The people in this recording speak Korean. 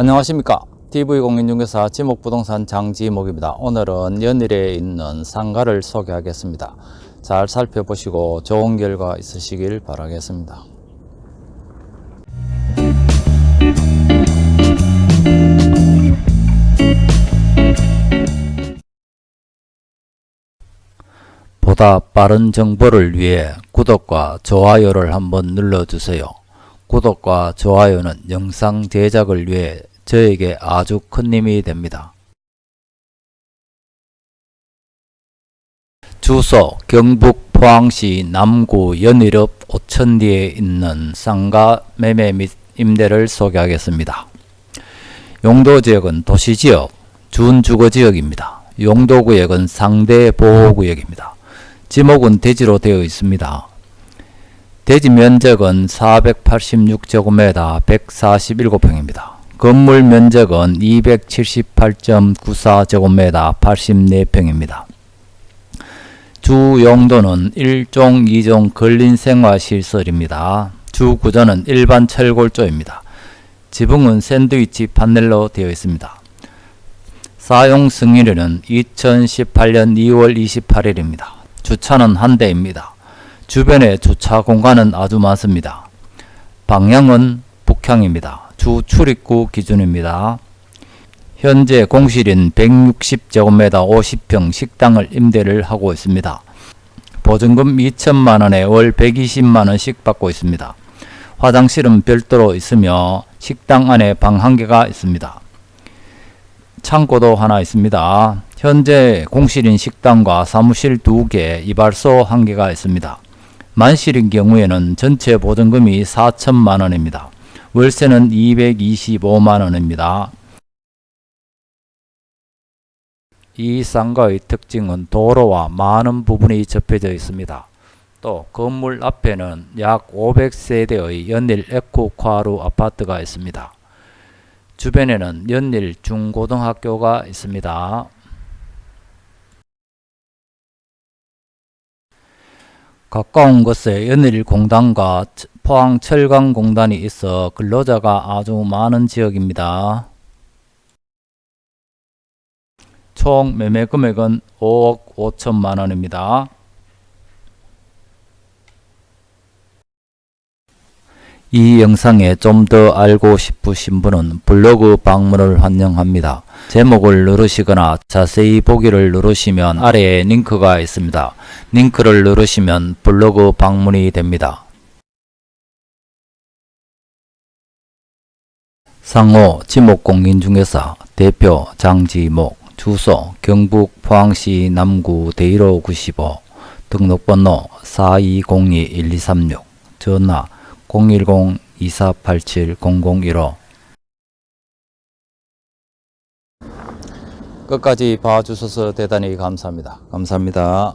안녕하십니까. TV공인중개사 지목부동산 장지목입니다. 오늘은 연일에 있는 상가를 소개하겠습니다. 잘 살펴보시고 좋은 결과 있으시길 바라겠습니다. 보다 빠른 정보를 위해 구독과 좋아요를 한번 눌러주세요. 구독과 좋아요는 영상 제작을 위해 저에게 아주 큰 힘이 됩니다. 주소 경북 포항시 남구 연일읍 오천리에 있는 상가 매매 및 임대를 소개하겠습니다. 용도지역은 도시지역, 준주거지역입니다. 용도구역은 상대보호구역입니다. 지목은 대지로 되어 있습니다. 대지 면적은 486제곱미터 147평입니다. 건물 면적은 278.94제곱미터 84평입니다. 주 용도는 1종, 2종 근린생활시설입니다. 주 구조는 일반 철골조입니다. 지붕은 샌드위치 판넬로 되어 있습니다. 사용 승인일은 2018년 2월 28일입니다. 주차는 한 대입니다. 주변에 주차 공간은 아주 많습니다. 방향은 북향입니다. 주 출입구 기준입니다. 현재 공실인 160제곱미터 50평 식당을 임대를 하고 있습니다. 보증금 2천만원에 월 120만원씩 받고 있습니다. 화장실은 별도로 있으며 식당 안에 방 한 개가 있습니다. 창고도 하나 있습니다. 현재 공실인 식당과 사무실 2개, 이발소 1개가 있습니다. 만실인 경우에는 전체 보증금이 4천만원입니다. 월세는 225만원입니다. 이 상가의 특징은 도로와 많은 부분이 접해져 있습니다. 또 건물 앞에는 약 500세대의 연일 에코콰루 아파트가 있습니다. 주변에는 연일 중고등학교가 있습니다. 가까운 곳에 연일 공단과 포항 철강 공단이 있어 근로자가 아주 많은 지역입니다. 총 매매 금액은 5억 5천만 원입니다. 이 영상에 좀 더 알고 싶으신 분은 블로그 방문을 환영합니다. 제목을 누르시거나 자세히 보기를 누르시면 아래에 링크가 있습니다. 링크를 누르시면 블로그 방문이 됩니다. 상호 지목공인중개사 대표 장지목 주소 경북 포항시 남구 대일호 95 등록번호 4202-1236 전화 010-2487-0015 끝까지 봐주셔서 대단히 감사합니다. 감사합니다.